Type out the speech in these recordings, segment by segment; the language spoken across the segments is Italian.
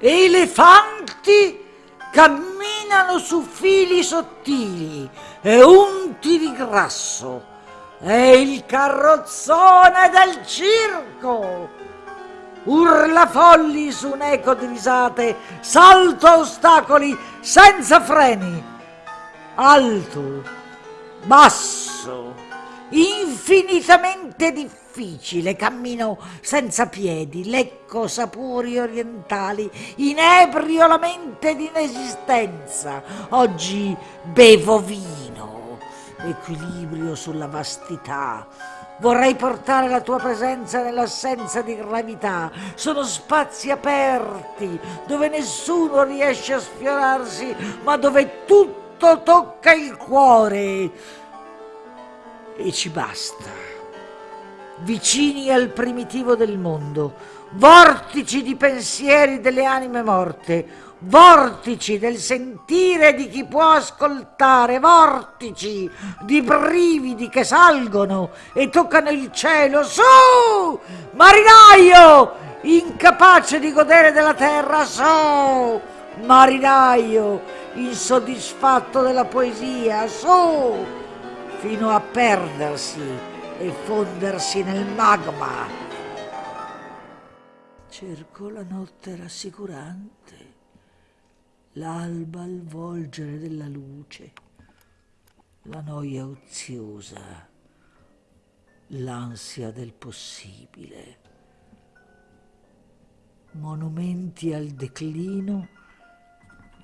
elefanti camminano su fili sottili e unti di grasso. È il carrozzone del circo! Urla folli su un eco di risate, salto ostacoli senza freni. Alto, basso, infinitamente difficile, cammino senza piedi, lecco sapori orientali, inebrio la mente di inesistenza. Oggi bevo vino, equilibrio sulla vastità. Vorrei portare la tua presenza nell'assenza di gravità. Sono spazi aperti, dove nessuno riesce a sfiorarsi, ma dove tutto tocca il cuore e ci basta. Vicini al primitivo del mondo, vortici di pensieri delle anime morte, vortici del sentire di chi può ascoltare, vortici di brividi che salgono e toccano il cielo. Su! Marinaio! Incapace di godere della terra, su! Marinaio! Insoddisfatto della poesia, su! fino a perdersi e fondersi nel magma. Cerco la notte rassicurante, l'alba al volgere della luce, la noia oziosa, l'ansia del possibile. Monumenti al declino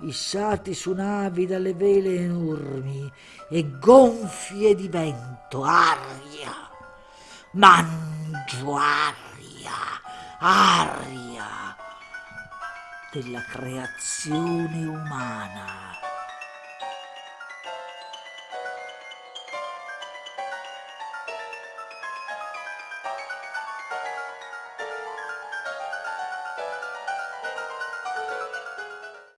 issati su navi dalle vele enormi e gonfie di vento, aria, mangio aria, aria della creazione umana